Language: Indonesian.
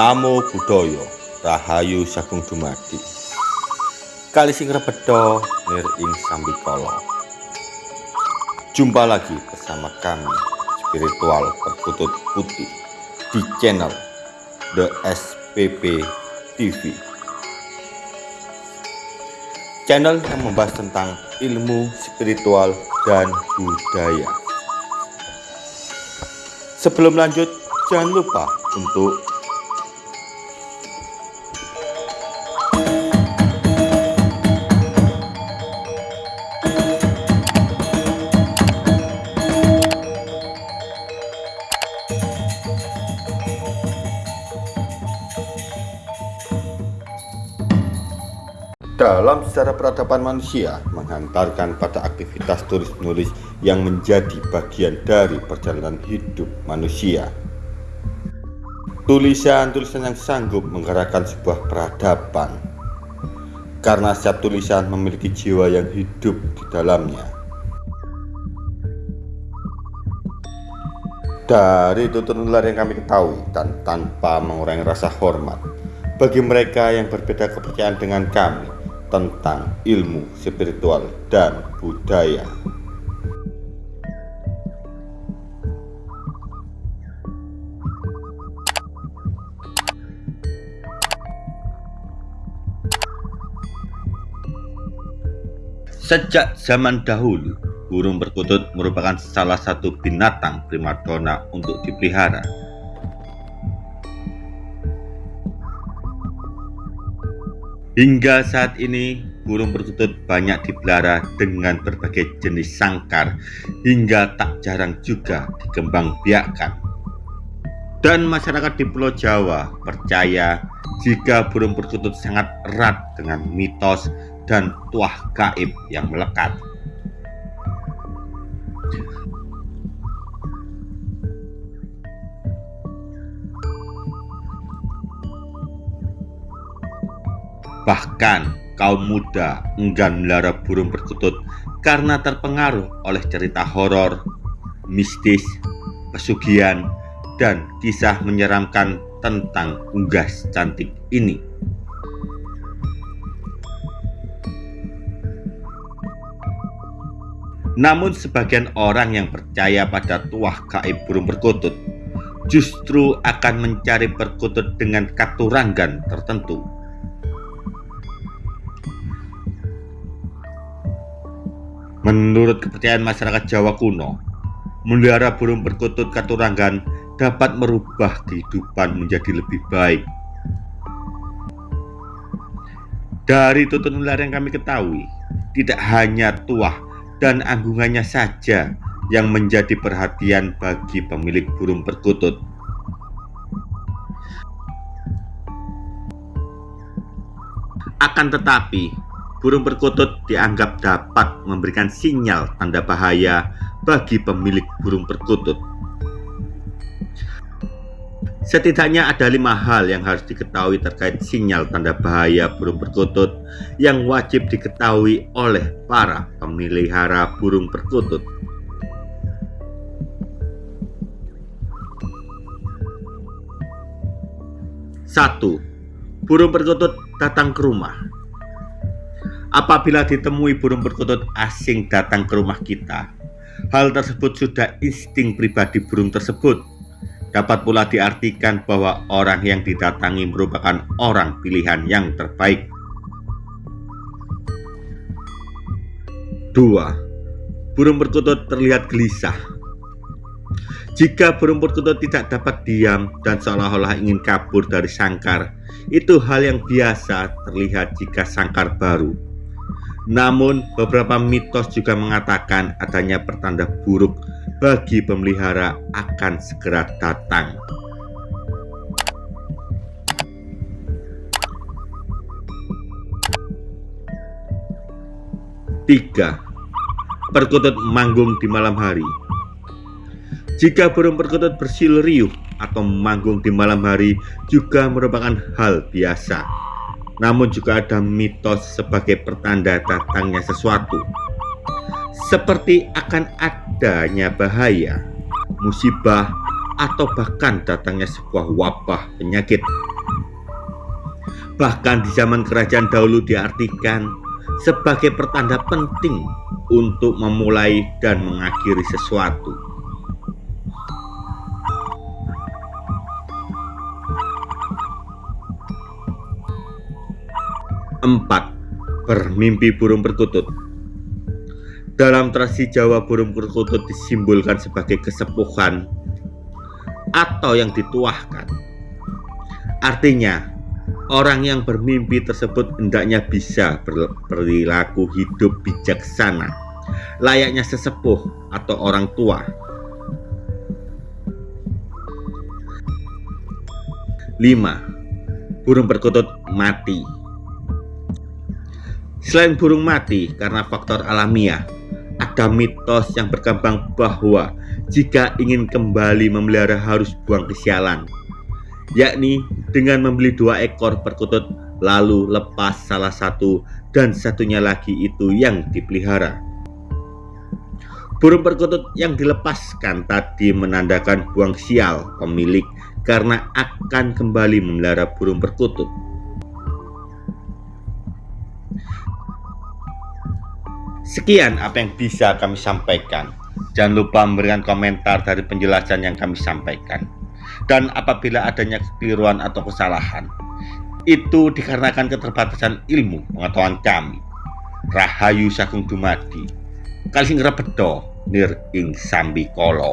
Namo Buddhaya Rahayu Sagung Dumadi. Kali sing rebedo nir ing Jumpa lagi bersama kami Spiritual Perkutut Putih di channel The SPP TV Channel yang membahas tentang ilmu spiritual dan budaya. Sebelum lanjut, jangan lupa untuk dalam sejarah peradaban manusia menghantarkan pada aktivitas tulis-menulis yang menjadi bagian dari perjalanan hidup manusia. Tulisan-tulisan yang sanggup menggerakkan sebuah peradaban karena setiap tulisan memiliki jiwa yang hidup di dalamnya. Dari tutur nular yang kami ketahui dan tanpa mengurangi rasa hormat bagi mereka yang berbeda kepercayaan dengan kami, tentang ilmu spiritual dan budaya. Sejak zaman dahulu, burung perkutut merupakan salah satu binatang primadona untuk dipelihara. Hingga saat ini, burung perkutut banyak dipelihara dengan berbagai jenis sangkar hingga tak jarang juga dikembangbiakkan. Dan masyarakat di Pulau Jawa percaya jika burung perkutut sangat erat dengan mitos dan tuah gaib yang melekat. Bahkan kaum muda enggan melihara burung perkutut karena terpengaruh oleh cerita horor, mistis, pesugihan, dan kisah menyeramkan tentang unggas cantik ini. Namun sebagian orang yang percaya pada tuah gaib burung perkutut justru akan mencari perkutut dengan katurangan tertentu Menurut kepercayaan masyarakat Jawa kuno, melihara burung perkutut katurangan dapat merubah kehidupan menjadi lebih baik. Dari tutur nular yang kami ketahui, tidak hanya tuah dan anggungannya saja yang menjadi perhatian bagi pemilik burung perkutut. Akan tetapi, burung perkutut dianggap dapat memberikan sinyal tanda bahaya bagi pemilik burung perkutut. Setidaknya ada lima hal yang harus diketahui terkait sinyal tanda bahaya burung perkutut yang wajib diketahui oleh para pemelihara burung perkutut. Satu, burung perkutut datang ke rumah. Apabila ditemui burung perkutut asing datang ke rumah kita, hal tersebut sudah insting pribadi burung tersebut. Dapat pula diartikan bahwa orang yang didatangi merupakan orang pilihan yang terbaik. 2. Burung perkutut terlihat gelisah. Jika burung perkutut tidak dapat diam dan seolah-olah ingin kabur dari sangkar, itu hal yang biasa terlihat jika sangkar baru namun, beberapa mitos juga mengatakan adanya pertanda buruk bagi pemelihara akan segera datang. Tiga, perkutut manggung di malam hari. Jika burung perkutut bersil riuh atau manggung di malam hari juga merupakan hal biasa namun juga ada mitos sebagai pertanda datangnya sesuatu seperti akan adanya bahaya, musibah, atau bahkan datangnya sebuah wabah penyakit. Bahkan di zaman kerajaan dahulu diartikan sebagai pertanda penting untuk memulai dan mengakhiri sesuatu. Empat, bermimpi burung perkutut. Dalam tradisi Jawa, burung perkutut disimbolkan sebagai kesepuhan atau yang dituahkan. Artinya, orang yang bermimpi tersebut hendaknya bisa berperilaku hidup bijaksana, layaknya sesepuh atau orang tua. 5. Burung perkutut mati Selain burung mati karena faktor alamiah, ada mitos yang berkembang bahwa jika ingin kembali memelihara harus buang kesialan, yakni dengan membeli dua ekor perkutut lalu lepas salah satu dan satunya lagi itu yang dipelihara. Burung perkutut yang dilepaskan tadi menandakan buang sial pemilik karena akan kembali memelihara burung perkutut. Sekian apa yang bisa kami sampaikan. Jangan lupa memberikan komentar dari penjelasan yang kami sampaikan. Dan apabila adanya kekeliruan atau kesalahan, itu dikarenakan keterbatasan ilmu pengetahuan kami. Rahayu Sagung Dumadi, Kalsing Rebedo, Nir Ing Sambi Kolo.